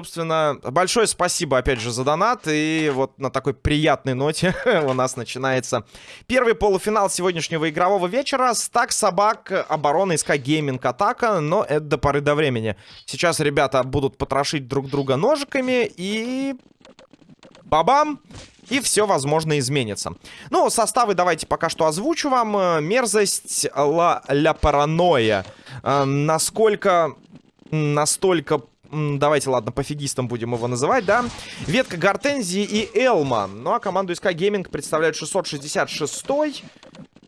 Собственно, большое спасибо, опять же, за донат. И вот на такой приятной ноте у нас начинается первый полуфинал сегодняшнего игрового вечера. Стак собак, оборона, СК Гейминг, атака. Но это до поры до времени. Сейчас ребята будут потрошить друг друга ножиками и... Бабам! И все, возможно, изменится. Ну, составы давайте пока что озвучу вам. Мерзость ла, ля паранойя. Э, насколько... Настолько Давайте, ладно, пофигистом будем его называть, да? Ветка Гортензии и Элма. Ну, а команду СК Гейминг представляет 666-й.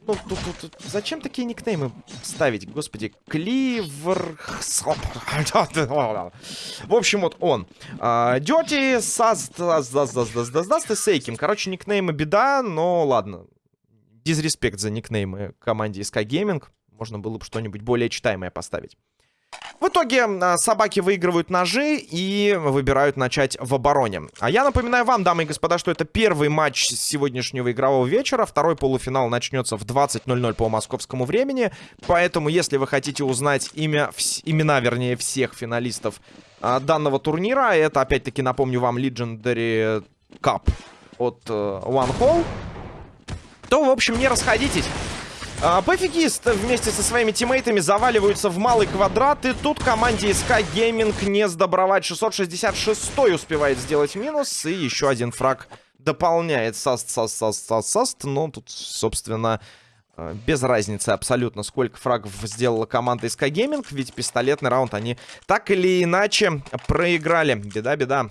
Ну, тут, тут, тут, зачем такие никнеймы ставить? Господи, Кливер... В общем, вот он. Дёти, Саст, Даст и Сейким. Короче, никнеймы беда, но ладно. Дизреспект за никнеймы команде СК Гейминг. Можно было бы что-нибудь более читаемое поставить. В итоге а, собаки выигрывают ножи и выбирают начать в обороне. А я напоминаю вам, дамы и господа, что это первый матч сегодняшнего игрового вечера. Второй полуфинал начнется в 20.00 по московскому времени. Поэтому, если вы хотите узнать имя, имена, вернее, всех финалистов а, данного турнира, это, опять-таки, напомню вам, Legendary Cup от uh, One Hall, то, в общем, не расходитесь. А, Пофигист вместе со своими тиммейтами заваливаются в малый квадрат. И тут команде SK Gaming не сдобровать. 666 успевает сделать минус. И еще один фраг дополняет Саст, Саст, Саст, Саст, Саст. Ну, тут, собственно, э, без разницы абсолютно, сколько фрагов сделала команда SK Gaming. Ведь пистолетный раунд они так или иначе проиграли. Беда-беда.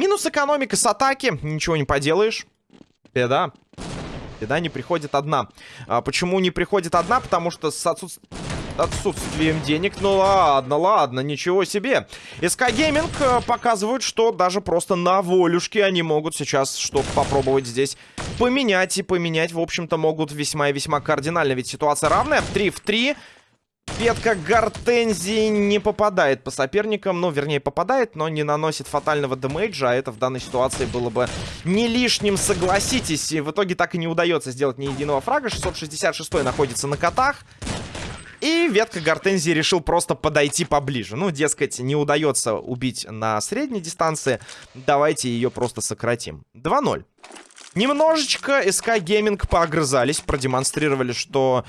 Минус экономика с атаки. Ничего не поделаешь. Беда. Беда не приходит одна. А почему не приходит одна? Потому что с отсутств... отсутствием денег... Ну ладно, ладно, ничего себе. СК Гейминг э, показывают, что даже просто на волюшке они могут сейчас что-то попробовать здесь поменять. И поменять, в общем-то, могут весьма и весьма кардинально. Ведь ситуация равная. 3 в 3. Ветка гортензии не попадает по соперникам. Ну, вернее, попадает, но не наносит фатального демейджа. А это в данной ситуации было бы не лишним, согласитесь. И в итоге так и не удается сделать ни единого фрага. 666 находится на котах. И ветка гортензии решил просто подойти поближе. Ну, дескать, не удается убить на средней дистанции. Давайте ее просто сократим. 2-0. Немножечко SK Gaming поогрызались, продемонстрировали, что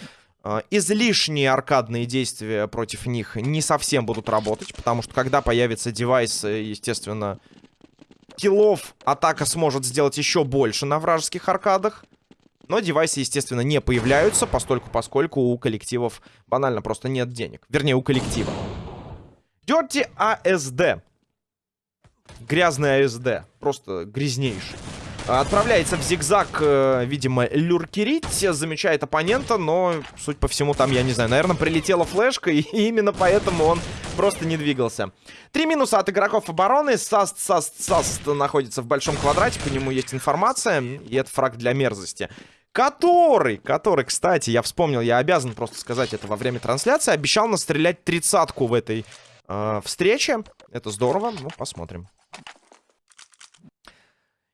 излишние аркадные действия против них не совсем будут работать, потому что когда появится девайс, э, естественно, киллов атака сможет сделать еще больше на вражеских аркадах. Но девайсы, естественно, не появляются, постольку поскольку у коллективов банально просто нет денег. Вернее, у коллектива. Dirty ASD. Грязный ASD. Просто грязнейший. Отправляется в зигзаг, э, видимо, люркерить. Замечает оппонента, но, суть по всему, там, я не знаю, наверное, прилетела флешка, и именно поэтому он просто не двигался. Три минуса от игроков обороны. Саст, Саст, Саст находится в большом квадрате, по нему есть информация, и это фраг для мерзости. Который, который, кстати, я вспомнил, я обязан просто сказать это во время трансляции, обещал настрелять тридцатку в этой э, встрече. Это здорово, ну, посмотрим.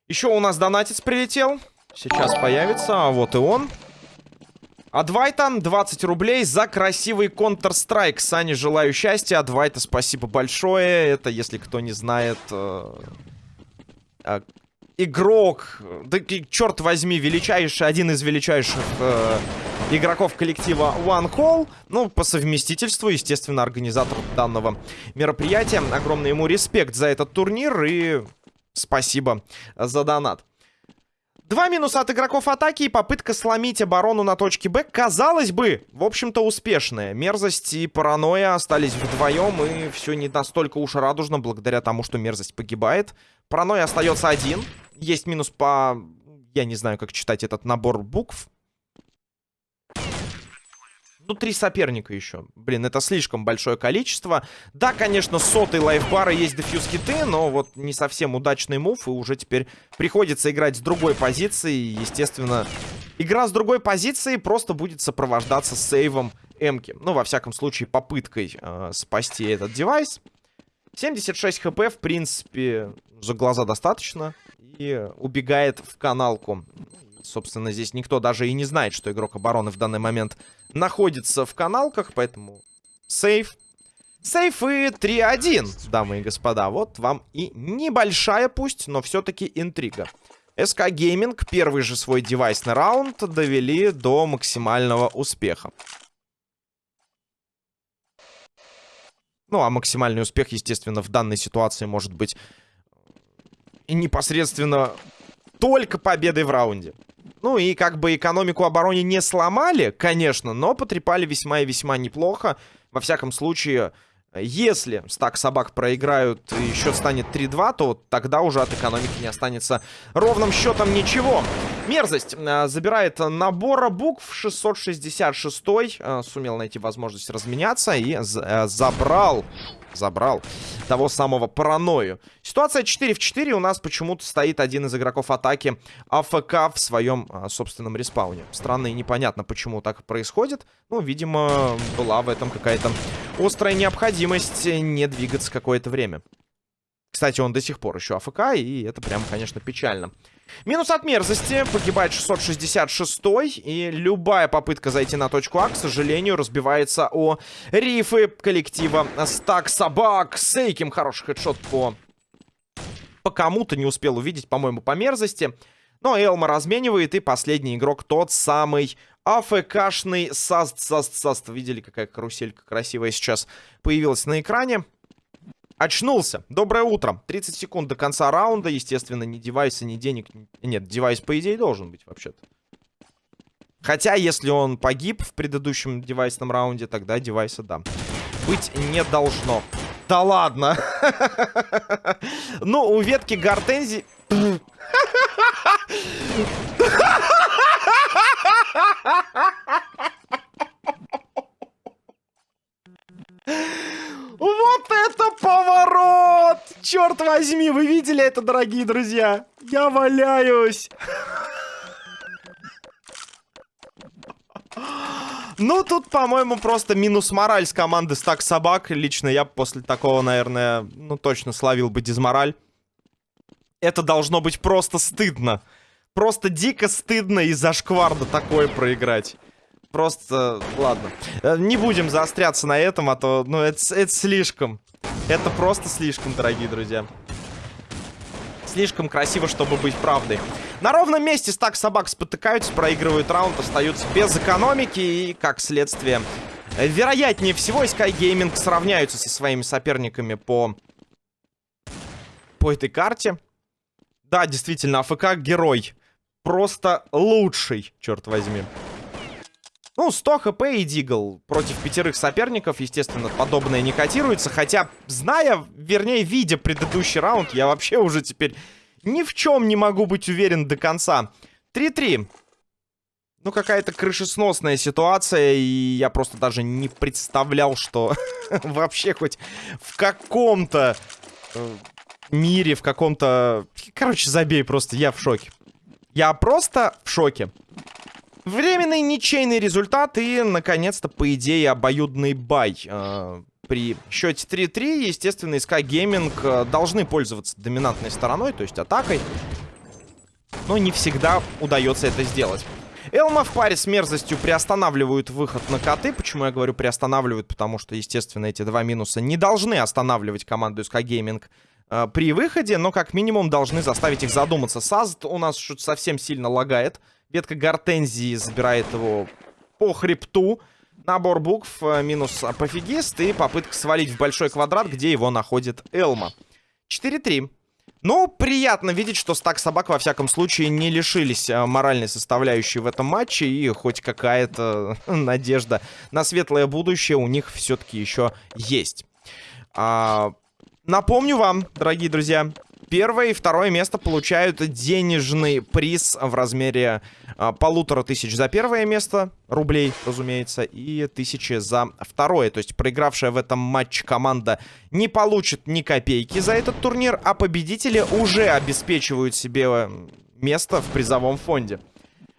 Еще у нас донатец прилетел. Сейчас появится, а вот и он. Адвайта, 20 рублей за красивый Counter-Strike. Сане желаю счастья. Адвайта, спасибо большое. Это, если кто не знает... Э, э, игрок, да черт возьми, величайший, один из величайших э, игроков коллектива One Call. Ну, по совместительству, естественно, организатор данного мероприятия. Огромный ему респект за этот турнир и Спасибо за донат. Два минуса от игроков атаки и попытка сломить оборону на точке Б, казалось бы, в общем-то, успешная. Мерзость и паранойя остались вдвоем, и все не настолько уж радужно, благодаря тому, что мерзость погибает. Паранойя остается один. Есть минус по... Я не знаю, как читать этот набор букв. Ну, три соперника еще. Блин, это слишком большое количество. Да, конечно, сотый лайфбар и есть дефьюз хиты, но вот не совсем удачный мув. И уже теперь приходится играть с другой позиции. Естественно, игра с другой позиции просто будет сопровождаться сейвом Эмки. Ну, во всяком случае, попыткой э, спасти этот девайс. 76 хп, в принципе, за глаза достаточно. И убегает в каналку Собственно, здесь никто даже и не знает, что игрок обороны в данный момент находится в каналках, поэтому сейф. Сейф и 3-1, дамы и господа. Вот вам и небольшая пусть, но все-таки интрига. СК Гейминг первый же свой девайсный раунд довели до максимального успеха. Ну, а максимальный успех, естественно, в данной ситуации может быть непосредственно только победой в раунде. Ну и как бы экономику обороны не сломали, конечно, но потрепали весьма и весьма неплохо. Во всяком случае, если стак собак проиграют и счет станет 3-2, то тогда уже от экономики не останется ровным счетом ничего. Мерзость э, забирает набора букв 666 э, сумел найти возможность разменяться и э, забрал забрал того самого паранойю. Ситуация 4 в 4. У нас почему-то стоит один из игроков атаки АФК в своем а, собственном респауне. Странно и непонятно, почему так происходит. Ну, видимо, была в этом какая-то острая необходимость не двигаться какое-то время. Кстати, он до сих пор еще АФК, и это прям, конечно, печально. Минус от мерзости. Погибает 666 И любая попытка зайти на точку А, к сожалению, разбивается о рифы коллектива Стак Собак. Сейким хороший хедшот по... По кому-то не успел увидеть, по-моему, по мерзости. Но Элма разменивает. И последний игрок тот самый АФКшный Саст, Саст, Саст. Видели, какая каруселька красивая сейчас появилась на экране? Очнулся. Доброе утро. 30 секунд до конца раунда. Естественно, ни девайса, ни денег. Нет, девайс, по идее, должен быть вообще-то. Хотя, если он погиб в предыдущем девайсном раунде, тогда девайса, да. Быть не должно. Да ладно. Ну, у ветки гортензии... Вот это поворот! Черт возьми, вы видели это, дорогие друзья? Я валяюсь! Ну, тут, по-моему, просто минус мораль с команды Стак Собак. Лично я после такого, наверное, ну, точно словил бы дизмораль. Это должно быть просто стыдно. Просто дико стыдно из-за шкварда такое проиграть. Просто, ладно. Э, не будем заостряться на этом, а то, ну, это, это слишком. Это просто слишком, дорогие друзья. Слишком красиво, чтобы быть правдой. На ровном месте стак собак спотыкаются, проигрывают раунд, остаются без экономики и, как следствие, вероятнее всего, Sky Gaming сравняются со своими соперниками по, по этой карте. Да, действительно, АФК герой. Просто лучший, черт возьми. Ну, 100 хп и Дигл против пятерых соперников, естественно, подобное не котируется. Хотя, зная, вернее, видя предыдущий раунд, я вообще уже теперь ни в чем не могу быть уверен до конца. 3-3. Ну, какая-то крышесносная ситуация, и я просто даже не представлял, что вообще хоть в каком-то э, мире, в каком-то... Короче, забей просто, я в шоке. Я просто в шоке. Временный ничейный результат и, наконец-то, по идее, обоюдный бай. Э, при счете 3-3, естественно, SK Gaming э, должны пользоваться доминантной стороной, то есть атакой. Но не всегда удается это сделать. Элма в паре с мерзостью приостанавливают выход на коты. Почему я говорю приостанавливают? Потому что, естественно, эти два минуса не должны останавливать команду SK Gaming э, при выходе, но как минимум должны заставить их задуматься. Сазд у нас что-то совсем сильно лагает. Ветка гортензии забирает его по хребту. Набор букв, э, минус пофигист и попытка свалить в большой квадрат, где его находит Элма. 4-3. Ну, приятно видеть, что стак собак, во всяком случае, не лишились э, моральной составляющей в этом матче. И хоть какая-то надежда на светлое будущее у них все-таки еще есть. А, напомню вам, дорогие друзья, Первое и второе место получают денежный приз в размере а, полутора тысяч за первое место, рублей, разумеется, и тысячи за второе. То есть проигравшая в этом матче команда не получит ни копейки за этот турнир, а победители уже обеспечивают себе место в призовом фонде.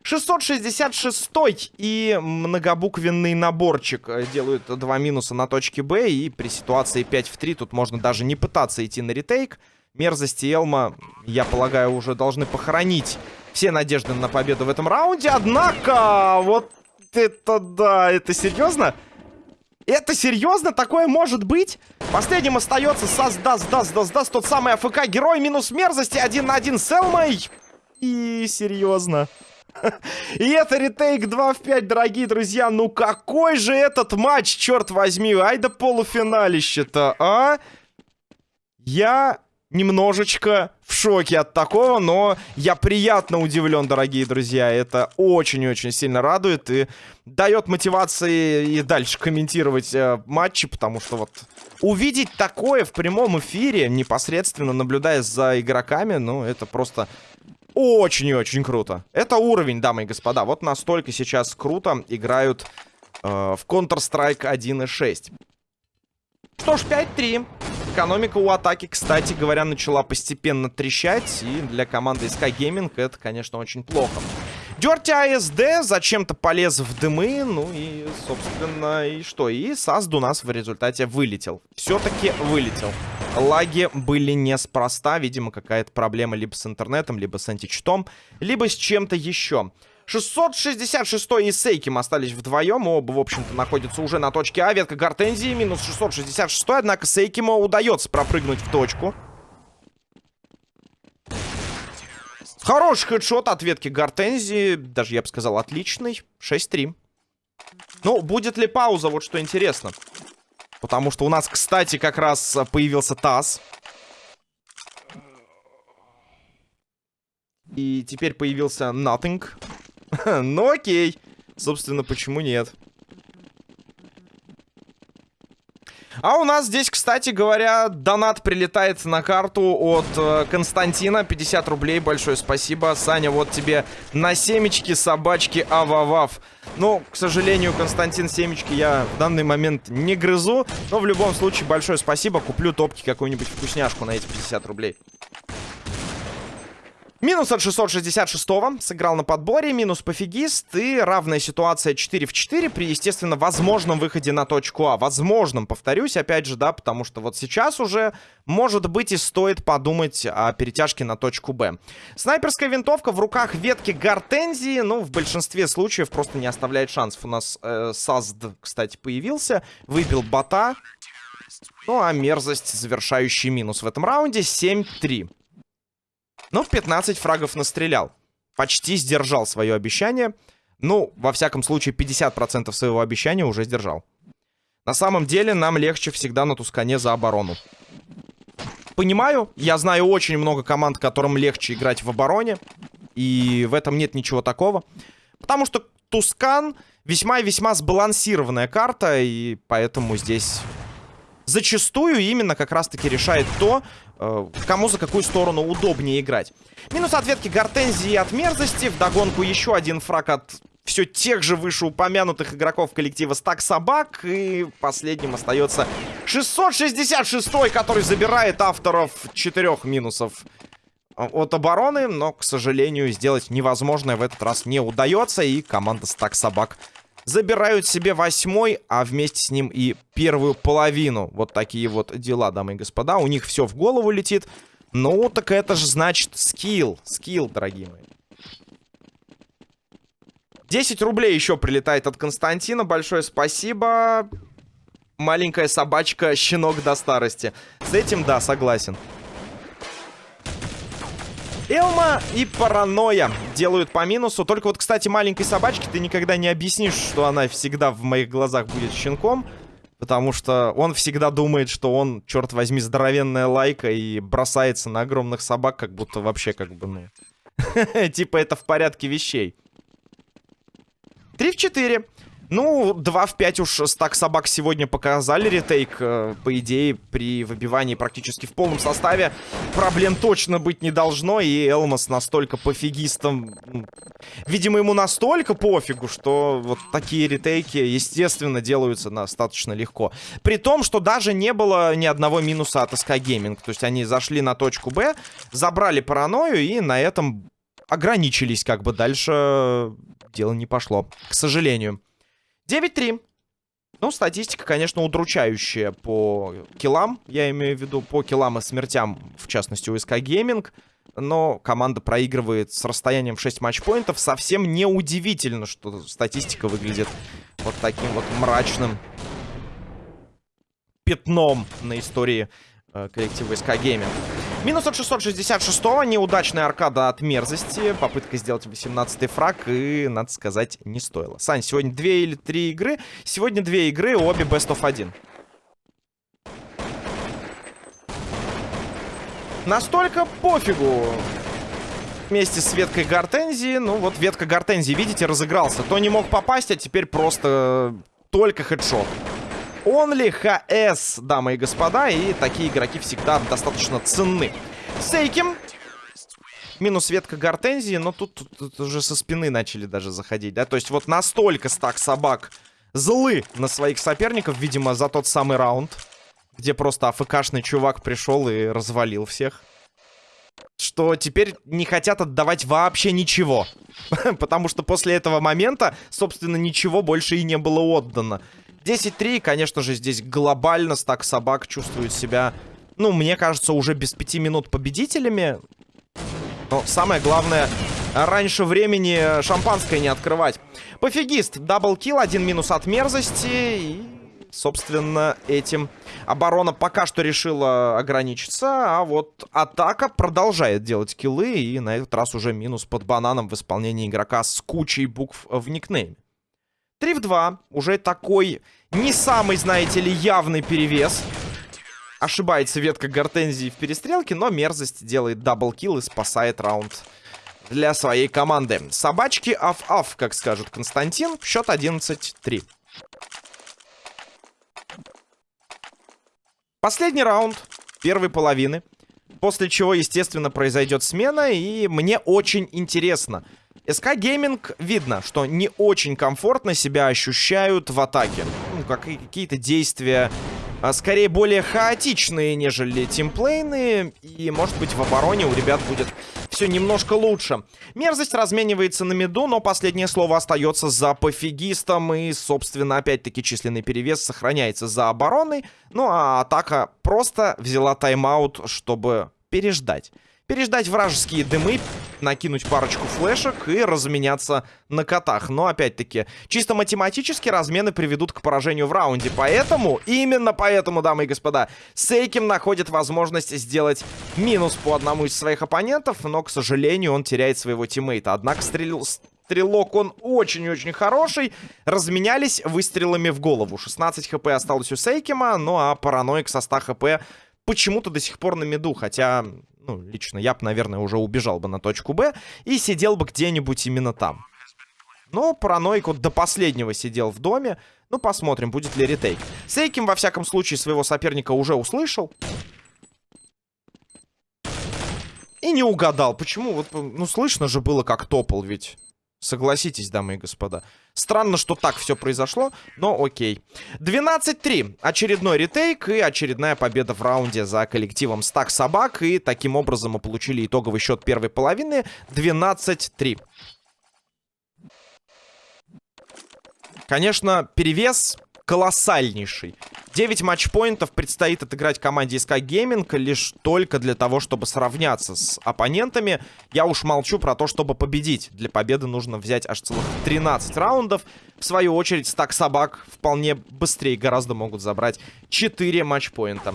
666 и многобуквенный наборчик э, делают два минуса на точке Б. И при ситуации 5 в 3 тут можно даже не пытаться идти на ретейк. Мерзости Элма, я полагаю, уже должны похоронить все надежды на победу в этом раунде. Однако, вот это да, это серьезно? Это серьезно? Такое может быть? Последним остается Сас Дас Дас Дас тот самый АФК герой минус мерзости, один на один с Элмой. И серьезно. И это ретейк 2 в 5, дорогие друзья. Ну какой же этот матч, черт возьми. Ай да полуфиналище-то, а? Я немножечко в шоке от такого, но я приятно удивлен, дорогие друзья. Это очень-очень сильно радует и дает мотивации и дальше комментировать э, матчи, потому что вот увидеть такое в прямом эфире, непосредственно наблюдая за игроками, ну, это просто очень и очень круто. Это уровень, дамы и господа. Вот настолько сейчас круто играют э, в Counter-Strike 1.6. Что ж, 5-3. Экономика у атаки, кстати говоря, начала постепенно трещать. И для команды Sky Gaming это, конечно, очень плохо. Дерти АСД зачем-то полез в дымы. Ну и, собственно, и что? И Сазд у нас в результате вылетел. Все-таки вылетел. Лаги были неспроста. Видимо, какая-то проблема либо с интернетом, либо с античтом, либо с чем-то еще. 666 и Сейким остались вдвоем. Оба, в общем-то, находятся уже на точке А. Ветка Гортензии минус 666. Однако Сейкиму удается пропрыгнуть в точку. Хороший хедшот от ветки Гортензии. Даже, я бы сказал, отличный. 6-3. Ну, будет ли пауза? Вот что интересно. Потому что у нас, кстати, как раз появился ТАСС. И теперь появился Nothing. ну окей. Собственно, почему нет? А у нас здесь, кстати говоря, донат прилетает на карту от э, Константина. 50 рублей, большое спасибо. Саня, вот тебе на семечки собачки ававав. Ну, к сожалению, Константин семечки я в данный момент не грызу. Но в любом случае, большое спасибо. Куплю топки какую-нибудь вкусняшку на эти 50 рублей. Минус от 666-го. Сыграл на подборе. Минус пофигист. И равная ситуация 4 в 4 при, естественно, возможном выходе на точку А. Возможном, повторюсь, опять же, да, потому что вот сейчас уже, может быть, и стоит подумать о перетяжке на точку Б. Снайперская винтовка в руках ветки Гортензии. Ну, в большинстве случаев просто не оставляет шансов. У нас э, Сазд, кстати, появился. Выбил бота. Ну, а мерзость, завершающий минус в этом раунде. 7-3. Ну, 15 фрагов настрелял. Почти сдержал свое обещание. Ну, во всяком случае, 50% своего обещания уже сдержал. На самом деле, нам легче всегда на Тускане за оборону. Понимаю, я знаю очень много команд, которым легче играть в обороне. И в этом нет ничего такого. Потому что Тускан весьма и весьма сбалансированная карта. И поэтому здесь зачастую именно как раз-таки решает то, э, кому за какую сторону удобнее играть. Минус ответки Гортензии от мерзости. Вдогонку еще один фраг от все тех же вышеупомянутых игроков коллектива Стак Собак. И последним остается 666, который забирает авторов четырех минусов от обороны. Но, к сожалению, сделать невозможное в этот раз не удается. И команда Стак Собак забирают себе восьмой, а вместе с ним и первую половину. Вот такие вот дела, дамы и господа. У них все в голову летит. Ну, так это же значит скилл. Скилл, дорогие мои. 10 рублей еще прилетает от Константина. Большое спасибо. Маленькая собачка, щенок до старости. С этим, да, согласен. Элма и Паранойя делают по минусу. Только вот, кстати, маленькой собачке ты никогда не объяснишь, что она всегда в моих глазах будет щенком. Потому что он всегда думает, что он, черт возьми, здоровенная лайка и бросается на огромных собак, как будто вообще как бы, ну... Типа это в порядке вещей. 3 в 4. Ну, 2 в 5 уж стак собак сегодня показали ретейк. Э, по идее, при выбивании практически в полном составе проблем точно быть не должно. И Элмос настолько пофигистом... Видимо, ему настолько пофигу, что вот такие ретейки, естественно, делаются достаточно легко. При том, что даже не было ни одного минуса от SK Gaming. То есть они зашли на точку Б, забрали паранойю и на этом ограничились. Как бы дальше дело не пошло, к сожалению. 9-3. Ну, статистика, конечно, удручающая по киллам. Я имею в виду по киллам и смертям, в частности, у СК Gaming. Но команда проигрывает с расстоянием в 6 матчпоинтов. Совсем неудивительно, что статистика выглядит вот таким вот мрачным пятном на истории э, коллектива СК Gaming. Минус от 666-го. Неудачная аркада от мерзости. Попытка сделать 18-й фраг. И, надо сказать, не стоило. Сань, сегодня две или три игры. Сегодня две игры, обе best of 1. Настолько пофигу. Вместе с веткой гортензии. Ну, вот ветка гортензии, видите, разыгрался. То не мог попасть, а теперь просто только хедшот. Only HS, дамы и господа. И такие игроки всегда достаточно ценны. Сейким. Минус ветка гортензии, но тут, тут, тут уже со спины начали даже заходить, да? То есть вот настолько стак собак злы на своих соперников, видимо, за тот самый раунд, где просто АФКшный чувак пришел и развалил всех. Что теперь не хотят отдавать вообще ничего. Потому что после этого момента, собственно, ничего больше и не было отдано. 10-3, конечно же, здесь глобально стак собак чувствует себя, ну, мне кажется, уже без 5 минут победителями. Но самое главное, раньше времени шампанское не открывать. Пофигист, double kill, один минус от мерзости. И, собственно, этим оборона пока что решила ограничиться. А вот атака продолжает делать киллы. И на этот раз уже минус под бананом в исполнении игрока с кучей букв в никнейме. 3 в 2. Уже такой не самый, знаете ли, явный перевес. Ошибается ветка гортензии в перестрелке, но мерзость делает double kill и спасает раунд для своей команды. Собачки аф-аф, как скажет Константин. Счет 11-3. Последний раунд первой половины. После чего, естественно, произойдет смена. И мне очень интересно, SK Gaming видно, что не очень комфортно себя ощущают в атаке. Ну, как какие-то действия, а, скорее более хаотичные, нежели тимплейные. И, может быть, в обороне у ребят будет все немножко лучше. Мерзость разменивается на миду, но последнее слово остается за пофигистом. И, собственно, опять-таки численный перевес сохраняется за обороной. Ну, а атака просто взяла тайм-аут, чтобы переждать переждать вражеские дымы, накинуть парочку флешек и разменяться на котах. Но, опять-таки, чисто математически размены приведут к поражению в раунде. Поэтому, именно поэтому, дамы и господа, Сейким находит возможность сделать минус по одному из своих оппонентов, но, к сожалению, он теряет своего тиммейта. Однако стрелил... Стрелок он очень-очень хороший. Разменялись выстрелами в голову. 16 хп осталось у Сейкима, ну а параноик со 100 хп почему-то до сих пор на меду. Хотя ну, лично я бы, наверное, уже убежал бы на точку Б и сидел бы где-нибудь именно там. Но параноик вот до последнего сидел в доме. Ну, посмотрим, будет ли ретейк. Сейким, во всяком случае, своего соперника уже услышал. И не угадал. Почему? Вот, ну, слышно же было, как топал ведь. Согласитесь, дамы и господа. Странно, что так все произошло, но окей. 12-3. Очередной ретейк и очередная победа в раунде за коллективом Стак Собак. И таким образом мы получили итоговый счет первой половины. 12-3. Конечно, перевес колоссальнейший. 9 матчпоинтов предстоит отыграть команде SK Gaming лишь только для того, чтобы сравняться с оппонентами. Я уж молчу про то, чтобы победить. Для победы нужно взять аж целых 13 раундов. В свою очередь, стак собак вполне быстрее гораздо могут забрать 4 матчпоинта.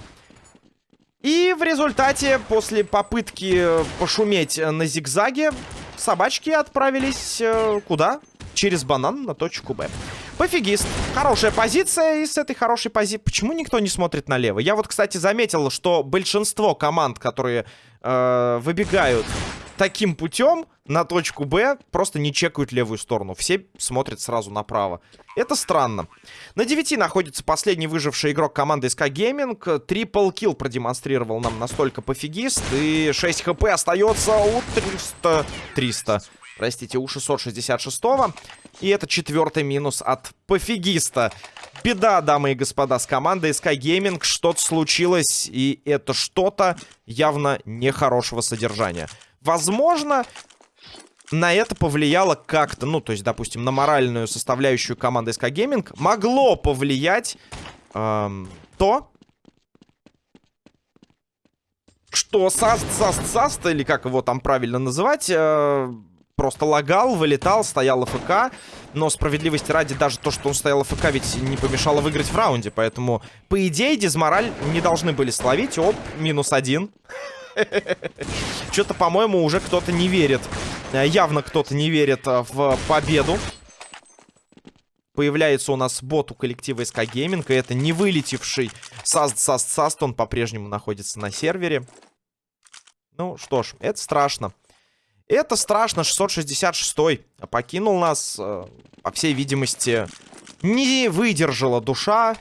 И в результате, после попытки пошуметь на зигзаге, собачки отправились э, куда? Через банан на точку Б. Пофигист. Хорошая позиция, и с этой хорошей позиции... Почему никто не смотрит налево? Я вот, кстати, заметил, что большинство команд, которые э, выбегают таким путем на точку Б, просто не чекают левую сторону. Все смотрят сразу направо. Это странно. На 9 находится последний выживший игрок команды SK Gaming. Трипл килл продемонстрировал нам настолько пофигист. И 6 хп остается у 300... 300 простите, у 666-го. И это четвертый минус от пофигиста. Беда, дамы и господа, с командой Sky Gaming. Что-то случилось, и это что-то явно нехорошего содержания. Возможно, на это повлияло как-то, ну, то есть, допустим, на моральную составляющую команды SK Gaming могло повлиять эм, то, что Саст, Саст, Саст, или как его там правильно называть, э, просто лагал, вылетал, стоял АФК. Но справедливости ради, даже то, что он стоял АФК, ведь не помешало выиграть в раунде. Поэтому, по идее, Дизмораль не должны были словить. Оп, минус один. Что-то, по-моему, уже кто-то не верит. Э, явно кто-то не верит э, в победу. Появляется у нас бот у коллектива SK Gaming. И это не вылетевший Саст, Саст, Саст. Он по-прежнему находится на сервере. Ну что ж, это страшно. Это страшно. 666 покинул нас. Э, по всей видимости, не выдержала душа.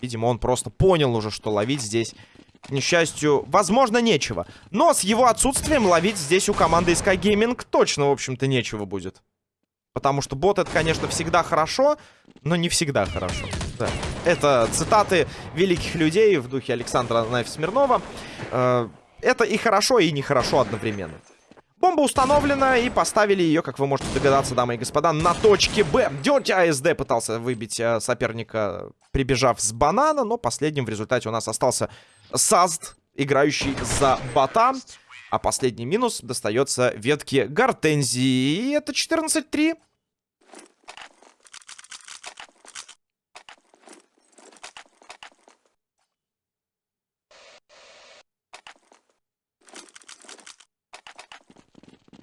Видимо, он просто понял уже, что ловить здесь к несчастью, возможно, нечего. Но с его отсутствием ловить здесь у команды Sky Gaming точно, в общем-то, нечего будет. Потому что бот это, конечно, всегда хорошо, но не всегда хорошо. Да. Это цитаты великих людей в духе Александра Наев-Смирнова. Э, это и хорошо, и нехорошо одновременно. Бомба установлена, и поставили ее, как вы можете догадаться, дамы и господа, на точке Б. Дерти АСД пытался выбить э, соперника, прибежав с банана, но последним в результате у нас остался Сазд, играющий за бота. А последний минус достается ветке Гортензии. И это 14-3.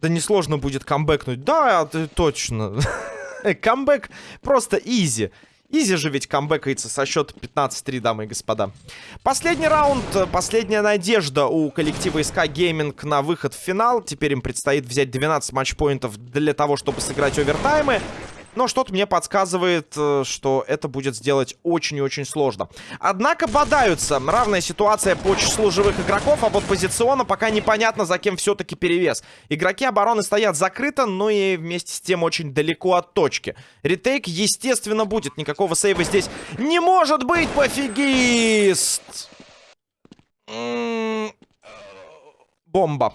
Да несложно будет камбэкнуть. Да, точно. Камбэк просто изи. Easy же ведь камбэкается со счета 15-3, дамы и господа. Последний раунд, последняя надежда у коллектива SK Gaming на выход в финал. Теперь им предстоит взять 12 матчпоинтов для того, чтобы сыграть овертаймы. Но что-то мне подсказывает, э, что это будет сделать очень и очень сложно. Однако бодаются. Равная ситуация по числу живых игроков, а вот позиционно пока непонятно, за кем все-таки перевес. Игроки обороны стоят закрыто, но и вместе с тем очень далеко от точки. Ретейк, естественно, будет. Никакого сейва здесь не может быть, пофигист! М-м-м. Бомба.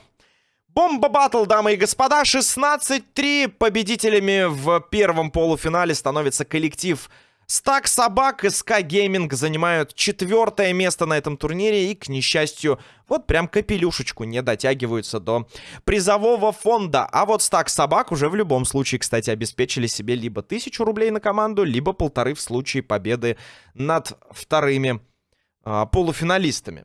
Бомба батл, дамы и господа. 16-3 победителями в первом полуфинале становится коллектив Стак Собак и СК Гейминг занимают четвертое место на этом турнире и, к несчастью, вот прям капелюшечку не дотягиваются до призового фонда. А вот Стак Собак уже в любом случае, кстати, обеспечили себе либо тысячу рублей на команду, либо полторы в случае победы над вторыми а, полуфиналистами.